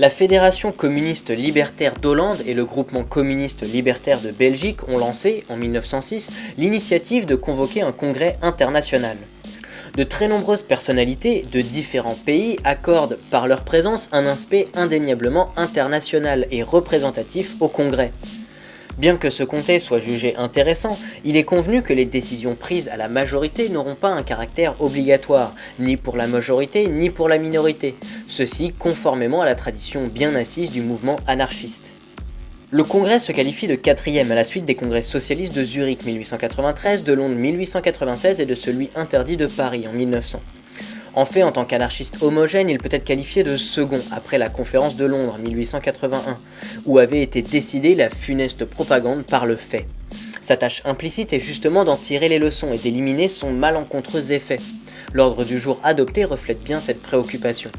La Fédération communiste libertaire d'Hollande et le groupement communiste libertaire de Belgique ont lancé, en 1906, l'initiative de convoquer un congrès international. De très nombreuses personnalités de différents pays accordent par leur présence un aspect indéniablement international et représentatif au congrès. Bien que ce comté soit jugé intéressant, il est convenu que les décisions prises à la majorité n'auront pas un caractère obligatoire, ni pour la majorité ni pour la minorité, ceci conformément à la tradition bien assise du mouvement anarchiste. Le congrès se qualifie de quatrième à la suite des congrès socialistes de Zurich 1893, de Londres 1896 et de celui interdit de Paris en 1900. En fait, en tant qu'anarchiste homogène, il peut être qualifié de second après la conférence de Londres 1881, où avait été décidée la funeste propagande par le fait. Sa tâche implicite est justement d'en tirer les leçons et d'éliminer son malencontreux effet. L'ordre du jour adopté reflète bien cette préoccupation.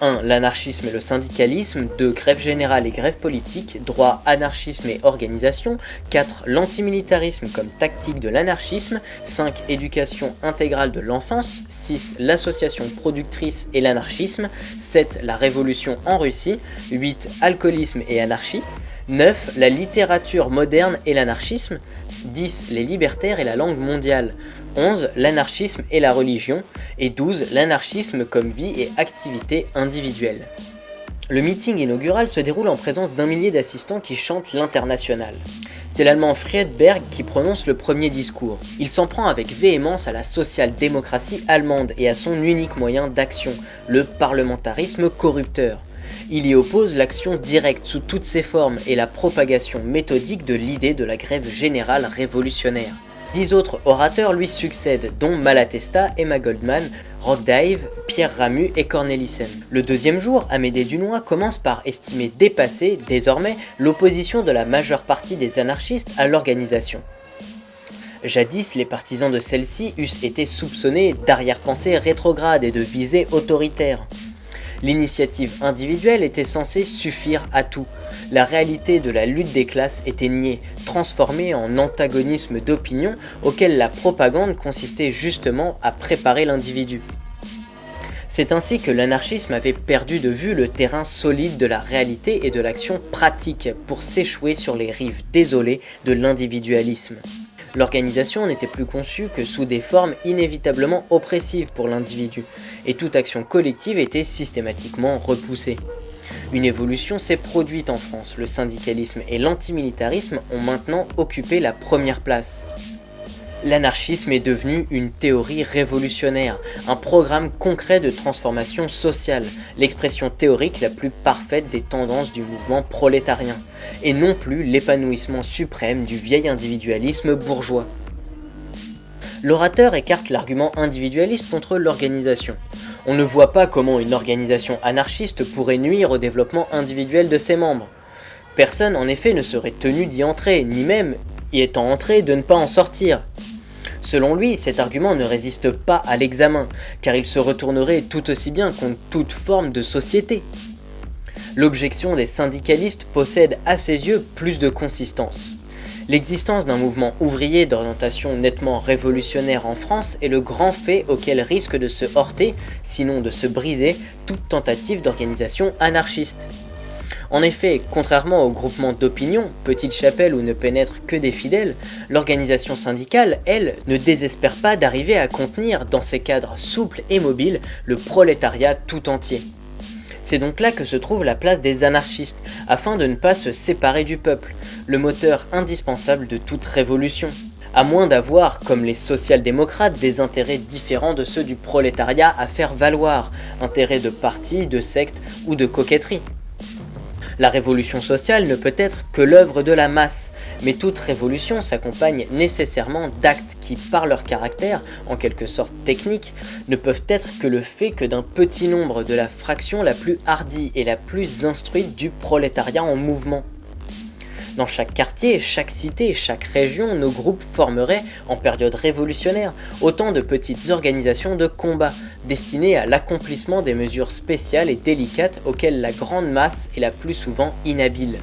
1. L'anarchisme et le syndicalisme. 2. Grève générale et grève politique. Droit, anarchisme et organisation. 4. L'antimilitarisme comme tactique de l'anarchisme. 5. Éducation intégrale de l'enfance. 6. L'association productrice et l'anarchisme. 7. La révolution en Russie. 8. Alcoolisme et anarchie. 9. La littérature moderne et l'anarchisme. 10. Les libertaires et la langue mondiale. 11. L'anarchisme et la religion. Et 12. L'anarchisme comme vie et activité individuelle. Le meeting inaugural se déroule en présence d'un millier d'assistants qui chantent l'international. C'est l'allemand Friedberg qui prononce le premier discours. Il s'en prend avec véhémence à la social-démocratie allemande et à son unique moyen d'action, le parlementarisme corrupteur. Il y oppose l'action directe sous toutes ses formes et la propagation méthodique de l'idée de la grève générale révolutionnaire. Dix autres orateurs lui succèdent, dont Malatesta, Emma Goldman, Rockdave, Pierre Ramu et Cornelissen. Le deuxième jour, Amédée Dunois commence par estimer dépasser, désormais, l'opposition de la majeure partie des anarchistes à l'organisation. Jadis, les partisans de celle-ci eussent été soupçonnés d'arrière-pensée rétrograde et de visée autoritaire. L'initiative individuelle était censée suffire à tout. La réalité de la lutte des classes était niée, transformée en antagonisme d'opinion auquel la propagande consistait justement à préparer l'individu. C'est ainsi que l'anarchisme avait perdu de vue le terrain solide de la réalité et de l'action pratique pour s'échouer sur les rives désolées de l'individualisme. L'organisation n'était plus conçue que sous des formes inévitablement oppressives pour l'individu, et toute action collective était systématiquement repoussée. Une évolution s'est produite en France, le syndicalisme et l'antimilitarisme ont maintenant occupé la première place. L'anarchisme est devenu une théorie révolutionnaire, un programme concret de transformation sociale, l'expression théorique la plus parfaite des tendances du mouvement prolétarien, et non plus l'épanouissement suprême du vieil individualisme bourgeois. L'orateur écarte l'argument individualiste contre l'organisation. On ne voit pas comment une organisation anarchiste pourrait nuire au développement individuel de ses membres. Personne en effet ne serait tenu d'y entrer, ni même, y étant entré, de ne pas en sortir. Selon lui, cet argument ne résiste pas à l'examen, car il se retournerait tout aussi bien contre toute forme de société. L'objection des syndicalistes possède à ses yeux plus de consistance. L'existence d'un mouvement ouvrier d'orientation nettement révolutionnaire en France est le grand fait auquel risque de se heurter, sinon de se briser, toute tentative d'organisation anarchiste. En effet, contrairement au groupement d'opinion, petite chapelle où ne pénètrent que des fidèles, l'organisation syndicale, elle, ne désespère pas d'arriver à contenir, dans ses cadres souples et mobiles, le prolétariat tout entier. C'est donc là que se trouve la place des anarchistes, afin de ne pas se séparer du peuple, le moteur indispensable de toute révolution. À moins d'avoir, comme les social-démocrates, des intérêts différents de ceux du prolétariat à faire valoir, intérêts de parti, de secte ou de coquetterie. La révolution sociale ne peut être que l'œuvre de la masse, mais toute révolution s'accompagne nécessairement d'actes qui, par leur caractère, en quelque sorte technique, ne peuvent être que le fait que d'un petit nombre de la fraction la plus hardie et la plus instruite du prolétariat en mouvement. Dans chaque quartier, chaque cité, chaque région, nos groupes formeraient, en période révolutionnaire, autant de petites organisations de combat, destinées à l'accomplissement des mesures spéciales et délicates auxquelles la grande masse est la plus souvent inhabile.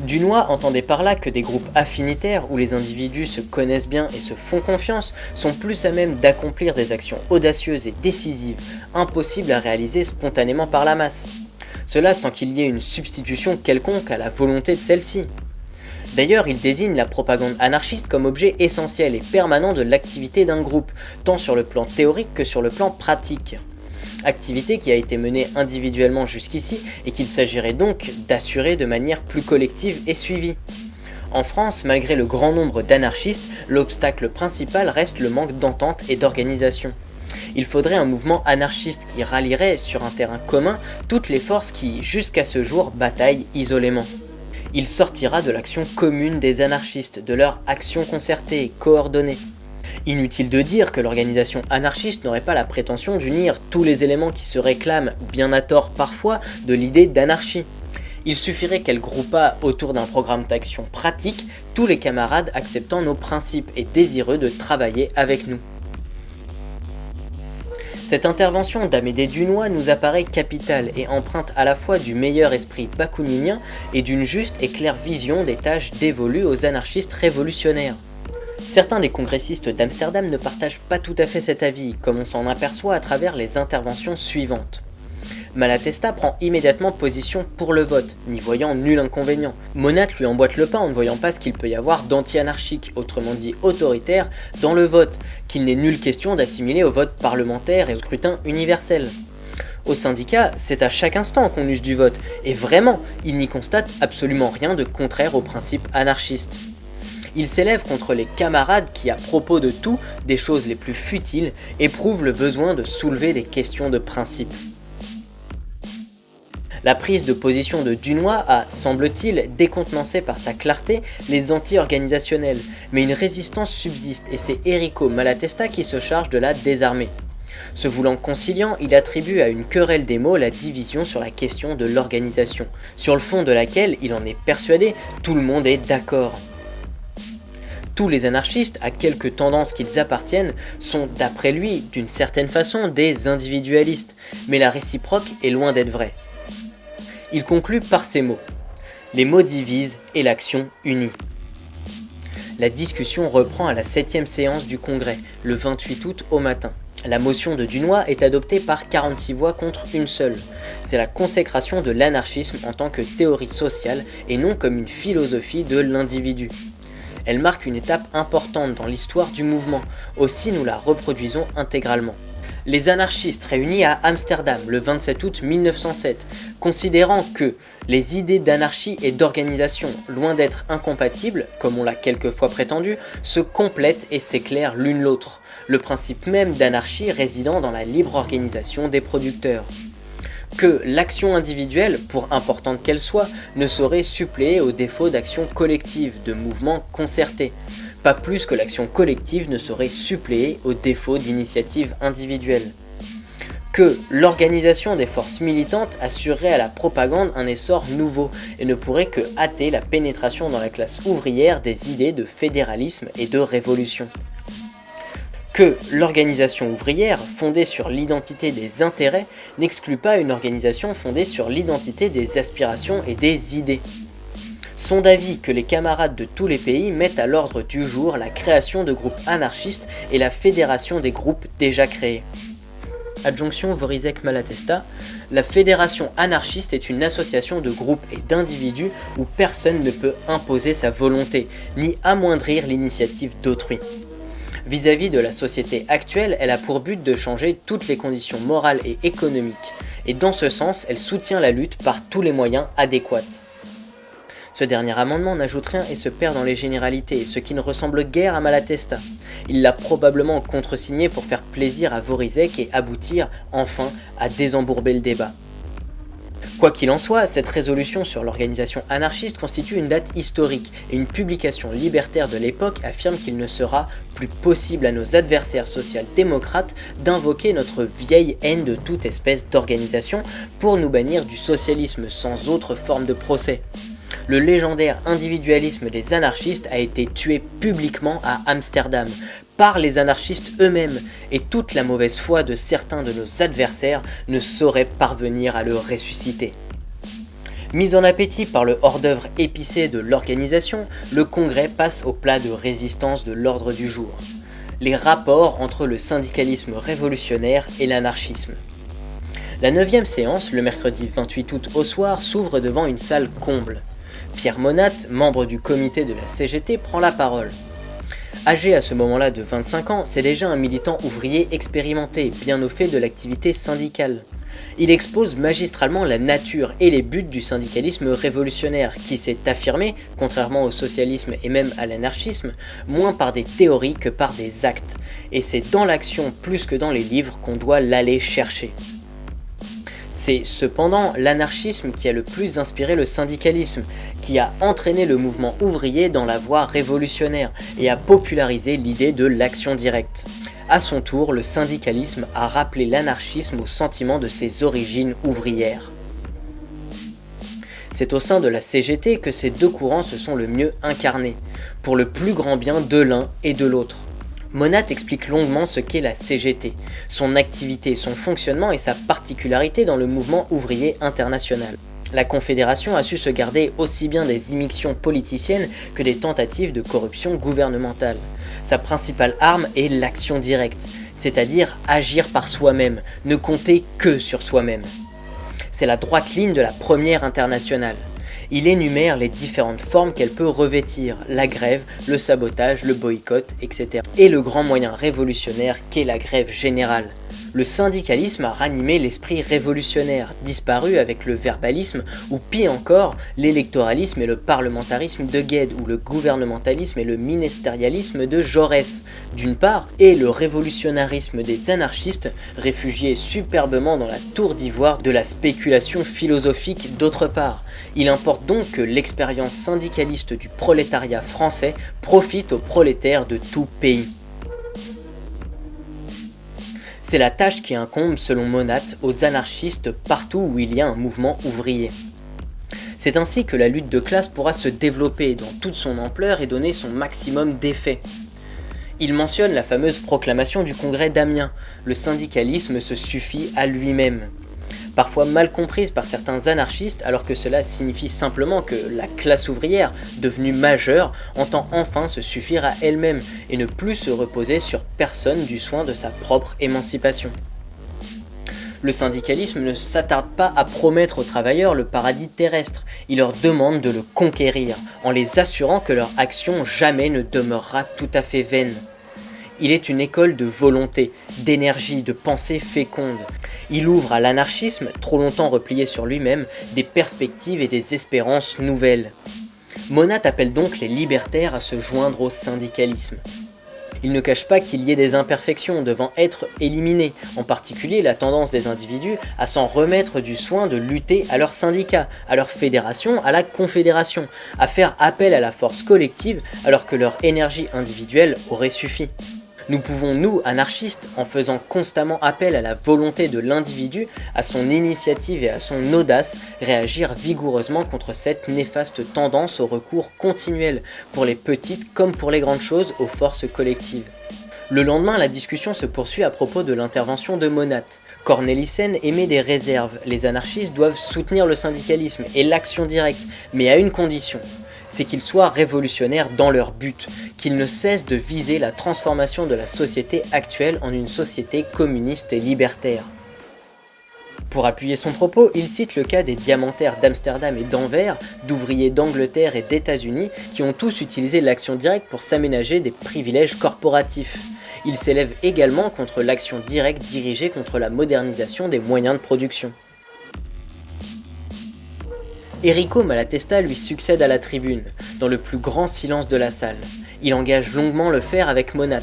Dunois entendait par là que des groupes affinitaires où les individus se connaissent bien et se font confiance sont plus à même d'accomplir des actions audacieuses et décisives, impossibles à réaliser spontanément par la masse. Cela sans qu'il y ait une substitution quelconque à la volonté de celle-ci. D'ailleurs, il désigne la propagande anarchiste comme objet essentiel et permanent de l'activité d'un groupe, tant sur le plan théorique que sur le plan pratique. Activité qui a été menée individuellement jusqu'ici et qu'il s'agirait donc d'assurer de manière plus collective et suivie. En France, malgré le grand nombre d'anarchistes, l'obstacle principal reste le manque d'entente et d'organisation. Il faudrait un mouvement anarchiste qui rallierait sur un terrain commun toutes les forces qui, jusqu'à ce jour, bataillent isolément il sortira de l'action commune des anarchistes, de leur action concertée et coordonnée. Inutile de dire que l'organisation anarchiste n'aurait pas la prétention d'unir tous les éléments qui se réclament, bien à tort parfois, de l'idée d'anarchie. Il suffirait qu'elle groupât autour d'un programme d'action pratique tous les camarades acceptant nos principes et désireux de travailler avec nous. Cette intervention d'Amédée Dunois nous apparaît capitale et empreinte à la fois du meilleur esprit bakuninien et d'une juste et claire vision des tâches dévolues aux anarchistes révolutionnaires. Certains des congressistes d'Amsterdam ne partagent pas tout à fait cet avis, comme on s'en aperçoit à travers les interventions suivantes. Malatesta prend immédiatement position pour le vote, n'y voyant nul inconvénient. Monat lui emboîte le pas en ne voyant pas ce qu'il peut y avoir d'anti-anarchique, autrement dit autoritaire, dans le vote, qu'il n'est nulle question d'assimiler au vote parlementaire et au scrutin universel. Au syndicat, c'est à chaque instant qu'on use du vote, et vraiment, il n'y constate absolument rien de contraire aux principes anarchistes. Il s'élève contre les camarades qui, à propos de tout, des choses les plus futiles, éprouvent le besoin de soulever des questions de principe. La prise de position de Dunois a, semble-t-il, décontenancé par sa clarté les anti-organisationnels, mais une résistance subsiste et c'est Erico Malatesta qui se charge de la désarmer. Se voulant conciliant, il attribue à une querelle des mots la division sur la question de l'organisation, sur le fond de laquelle, il en est persuadé, tout le monde est d'accord. Tous les anarchistes, à quelque tendance qu'ils appartiennent, sont, d'après lui, d'une certaine façon, des individualistes, mais la réciproque est loin d'être vraie. Il conclut par ces mots. Les mots divisent et l'action unit. La discussion reprend à la septième séance du Congrès, le 28 août au matin. La motion de Dunois est adoptée par 46 voix contre une seule. C'est la consécration de l'anarchisme en tant que théorie sociale et non comme une philosophie de l'individu. Elle marque une étape importante dans l'histoire du mouvement, aussi nous la reproduisons intégralement les anarchistes réunis à Amsterdam le 27 août 1907, considérant que les idées d'anarchie et d'organisation, loin d'être incompatibles, comme on l'a quelquefois prétendu, se complètent et s'éclairent l'une l'autre, le principe même d'anarchie résidant dans la libre organisation des producteurs. Que l'action individuelle, pour importante qu'elle soit, ne saurait suppléer au défaut d'action collective, de mouvements concertés, pas plus que l'action collective ne saurait suppléer au défaut d'initiative individuelle. Que l'organisation des forces militantes assurerait à la propagande un essor nouveau et ne pourrait que hâter la pénétration dans la classe ouvrière des idées de fédéralisme et de révolution que l'organisation ouvrière, fondée sur l'identité des intérêts, n'exclut pas une organisation fondée sur l'identité des aspirations et des idées sont d'avis que les camarades de tous les pays mettent à l'ordre du jour la création de groupes anarchistes et la fédération des groupes déjà créés. Adjonction Vorizek Malatesta, la fédération anarchiste est une association de groupes et d'individus où personne ne peut imposer sa volonté, ni amoindrir l'initiative d'autrui. Vis-à-vis de la société actuelle, elle a pour but de changer toutes les conditions morales et économiques, et dans ce sens, elle soutient la lutte par tous les moyens adéquats. Ce dernier amendement n'ajoute rien et se perd dans les généralités, ce qui ne ressemble guère à Malatesta. Il l'a probablement contresigné pour faire plaisir à Vorizek et aboutir, enfin, à désembourber le débat. Quoi qu'il en soit, cette résolution sur l'organisation anarchiste constitue une date historique et une publication libertaire de l'époque affirme qu'il ne sera plus possible à nos adversaires social-démocrates d'invoquer notre vieille haine de toute espèce d'organisation pour nous bannir du socialisme sans autre forme de procès le légendaire individualisme des anarchistes a été tué publiquement à Amsterdam par les anarchistes eux-mêmes et toute la mauvaise foi de certains de nos adversaires ne saurait parvenir à le ressusciter. Mis en appétit par le hors-d'œuvre épicé de l'organisation, le Congrès passe au plat de résistance de l'ordre du jour. Les rapports entre le syndicalisme révolutionnaire et l'anarchisme. La neuvième séance, le mercredi 28 août au soir, s'ouvre devant une salle comble. Pierre Monat, membre du comité de la CGT, prend la parole. Âgé à ce moment-là de 25 ans, c'est déjà un militant ouvrier expérimenté, bien au fait de l'activité syndicale. Il expose magistralement la nature et les buts du syndicalisme révolutionnaire, qui s'est affirmé, contrairement au socialisme et même à l'anarchisme, moins par des théories que par des actes. Et c'est dans l'action plus que dans les livres qu'on doit l'aller chercher. C'est cependant l'anarchisme qui a le plus inspiré le syndicalisme, qui a entraîné le mouvement ouvrier dans la voie révolutionnaire et a popularisé l'idée de l'action directe. A son tour, le syndicalisme a rappelé l'anarchisme au sentiment de ses origines ouvrières. C'est au sein de la CGT que ces deux courants se sont le mieux incarnés, pour le plus grand bien de l'un et de l'autre. Monat explique longuement ce qu'est la CGT, son activité, son fonctionnement et sa particularité dans le mouvement ouvrier international. La Confédération a su se garder aussi bien des immixtions politiciennes que des tentatives de corruption gouvernementale. Sa principale arme est l'action directe, c'est-à-dire agir par soi-même, ne compter que sur soi-même. C'est la droite ligne de la première internationale. Il énumère les différentes formes qu'elle peut revêtir, la grève, le sabotage, le boycott, etc. Et le grand moyen révolutionnaire qu'est la grève générale. Le syndicalisme a ranimé l'esprit révolutionnaire, disparu avec le verbalisme, ou pire encore, l'électoralisme et le parlementarisme de Gued, ou le gouvernementalisme et le ministérialisme de Jaurès, d'une part, et le révolutionnarisme des anarchistes, réfugiés superbement dans la tour d'ivoire de la spéculation philosophique d'autre part. Il importe donc que l'expérience syndicaliste du prolétariat français profite aux prolétaires de tout pays. C'est la tâche qui incombe, selon Monat, aux anarchistes partout où il y a un mouvement ouvrier. C'est ainsi que la lutte de classe pourra se développer dans toute son ampleur et donner son maximum d'effet. Il mentionne la fameuse proclamation du congrès d'Amiens, le syndicalisme se suffit à lui-même parfois mal comprise par certains anarchistes alors que cela signifie simplement que la classe ouvrière, devenue majeure, entend enfin se suffire à elle-même et ne plus se reposer sur personne du soin de sa propre émancipation. Le syndicalisme ne s'attarde pas à promettre aux travailleurs le paradis terrestre, il leur demande de le conquérir, en les assurant que leur action jamais ne demeurera tout à fait vaine. Il est une école de volonté, d'énergie, de pensée féconde. Il ouvre à l'anarchisme, trop longtemps replié sur lui-même, des perspectives et des espérances nouvelles. Monat appelle donc les libertaires à se joindre au syndicalisme. Il ne cache pas qu'il y ait des imperfections devant être éliminées, en particulier la tendance des individus à s'en remettre du soin de lutter à leur syndicat, à leur fédération, à la confédération, à faire appel à la force collective alors que leur énergie individuelle aurait suffi. Nous pouvons, nous, anarchistes, en faisant constamment appel à la volonté de l'individu, à son initiative et à son audace, réagir vigoureusement contre cette néfaste tendance au recours continuel, pour les petites comme pour les grandes choses, aux forces collectives. Le lendemain, la discussion se poursuit à propos de l'intervention de Monat. Cornelissen émet des réserves, les anarchistes doivent soutenir le syndicalisme et l'action directe, mais à une condition, c'est qu'ils soient révolutionnaires dans leur but, qu'ils ne cessent de viser la transformation de la société actuelle en une société communiste et libertaire. Pour appuyer son propos, il cite le cas des diamantaires d'Amsterdam et d'Anvers, d'ouvriers d'Angleterre et d'États-Unis, qui ont tous utilisé l'action directe pour s'aménager des privilèges corporatifs. Il s'élève également contre l'action directe dirigée contre la modernisation des moyens de production. Enrico Malatesta lui succède à la tribune, dans le plus grand silence de la salle. Il engage longuement le faire avec Monat.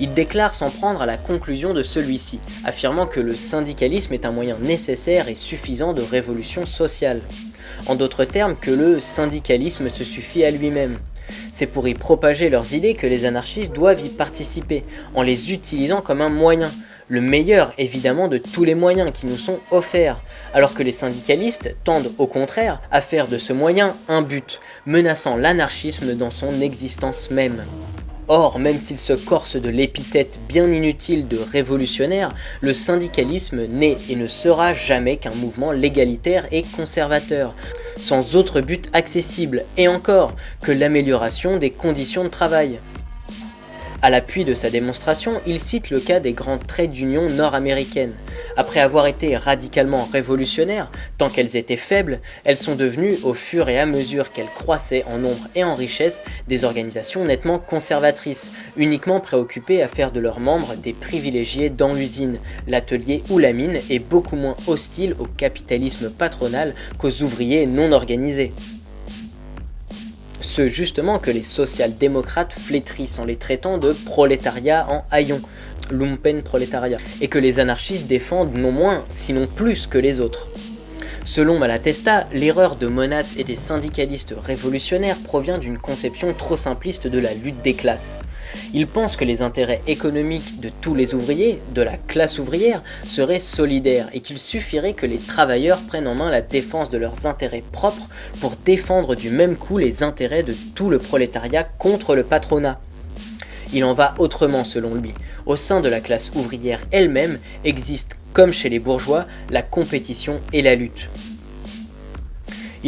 Il déclare s'en prendre à la conclusion de celui-ci, affirmant que le syndicalisme est un moyen nécessaire et suffisant de révolution sociale. En d'autres termes, que le syndicalisme se suffit à lui-même. C'est pour y propager leurs idées que les anarchistes doivent y participer, en les utilisant comme un moyen, le meilleur évidemment de tous les moyens qui nous sont offerts, alors que les syndicalistes tendent au contraire à faire de ce moyen un but, menaçant l'anarchisme dans son existence même. Or, même s'il se corse de l'épithète bien inutile de révolutionnaire, le syndicalisme n'est et ne sera jamais qu'un mouvement légalitaire et conservateur, sans autre but accessible, et encore, que l'amélioration des conditions de travail. À l'appui de sa démonstration, il cite le cas des grandes trades d'union nord-américaines. Après avoir été radicalement révolutionnaires, tant qu'elles étaient faibles, elles sont devenues, au fur et à mesure qu'elles croissaient en nombre et en richesse, des organisations nettement conservatrices, uniquement préoccupées à faire de leurs membres des privilégiés dans l'usine, l'atelier ou la mine et beaucoup moins hostiles au capitalisme patronal qu'aux ouvriers non organisés ce justement que les social-démocrates flétrissent en les traitant de prolétariat en haillons, lumpen prolétariat, et que les anarchistes défendent non moins, sinon plus que les autres. Selon Malatesta, l'erreur de Monat et des syndicalistes révolutionnaires provient d'une conception trop simpliste de la lutte des classes. Ils pensent que les intérêts économiques de tous les ouvriers, de la classe ouvrière, seraient solidaires et qu'il suffirait que les travailleurs prennent en main la défense de leurs intérêts propres pour défendre du même coup les intérêts de tout le prolétariat contre le patronat. Il en va autrement selon lui. Au sein de la classe ouvrière elle-même existe, comme chez les bourgeois, la compétition et la lutte.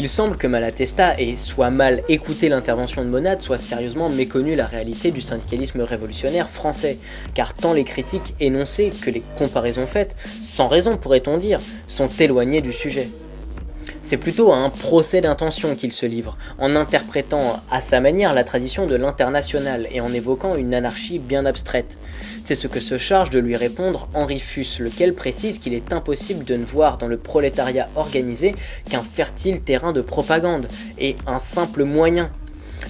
Il semble que Malatesta ait soit mal écouté l'intervention de Monade, soit sérieusement méconnu la réalité du syndicalisme révolutionnaire français, car tant les critiques énoncées que les comparaisons faites, sans raison pourrait-on dire, sont éloignées du sujet. C'est plutôt à un procès d'intention qu'il se livre, en interprétant à sa manière la tradition de l'international et en évoquant une anarchie bien abstraite. C'est ce que se charge de lui répondre Henri Fuss, lequel précise qu'il est impossible de ne voir dans le prolétariat organisé qu'un fertile terrain de propagande, et un simple moyen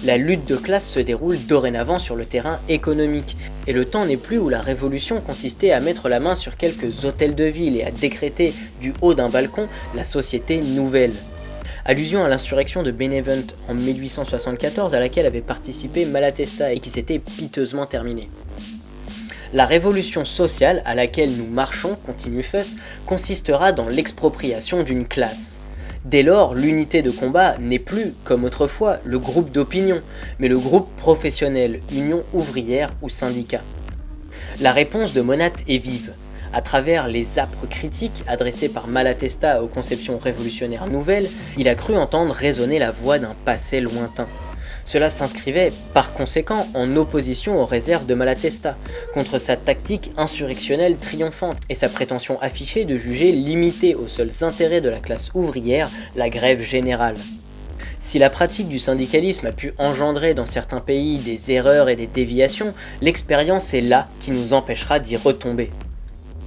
la lutte de classe se déroule dorénavant sur le terrain économique, et le temps n'est plus où la révolution consistait à mettre la main sur quelques hôtels de ville et à décréter du haut d'un balcon la société nouvelle. Allusion à l'insurrection de Benevent en 1874 à laquelle avait participé Malatesta et qui s'était piteusement terminée. La révolution sociale à laquelle nous marchons, continue Fuss, consistera dans l'expropriation d'une classe. Dès lors, l'unité de combat n'est plus, comme autrefois, le groupe d'opinion, mais le groupe professionnel, union ouvrière ou syndicat. La réponse de Monat est vive. À travers les âpres critiques adressées par Malatesta aux conceptions révolutionnaires nouvelles, il a cru entendre résonner la voix d'un passé lointain. Cela s'inscrivait par conséquent en opposition aux réserves de Malatesta, contre sa tactique insurrectionnelle triomphante et sa prétention affichée de juger limitée aux seuls intérêts de la classe ouvrière la grève générale. Si la pratique du syndicalisme a pu engendrer dans certains pays des erreurs et des déviations, l'expérience est là qui nous empêchera d'y retomber.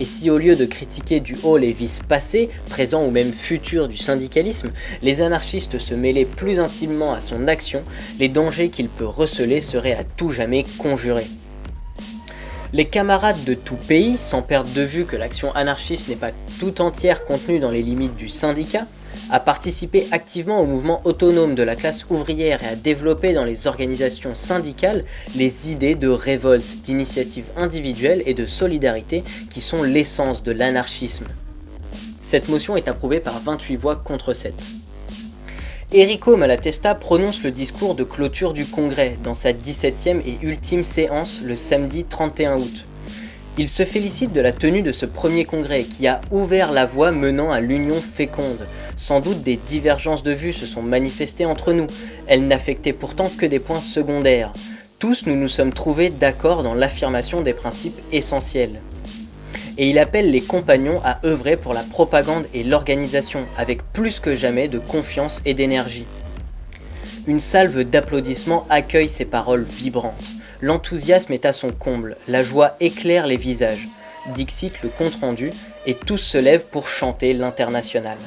Et si au lieu de critiquer du haut les vices passés, présents ou même futurs du syndicalisme, les anarchistes se mêlaient plus intimement à son action, les dangers qu'il peut receler seraient à tout jamais conjurés. Les camarades de tout pays, sans perdre de vue que l'action anarchiste n'est pas tout entière contenue dans les limites du syndicat, à participer activement au mouvement autonome de la classe ouvrière et à développer dans les organisations syndicales les idées de révolte, d'initiative individuelle et de solidarité qui sont l'essence de l'anarchisme. Cette motion est approuvée par 28 voix contre 7. Enrico Malatesta prononce le discours de clôture du Congrès dans sa 17e et ultime séance le samedi 31 août. Il se félicite de la tenue de ce premier congrès qui a ouvert la voie menant à l'union féconde. Sans doute des divergences de vues se sont manifestées entre nous, elles n'affectaient pourtant que des points secondaires. Tous nous nous sommes trouvés d'accord dans l'affirmation des principes essentiels. Et il appelle les compagnons à œuvrer pour la propagande et l'organisation avec plus que jamais de confiance et d'énergie. Une salve d'applaudissements accueille ces paroles vibrantes. L'enthousiasme est à son comble, la joie éclaire les visages. Dixit le compte-rendu, et tous se lèvent pour chanter l'international.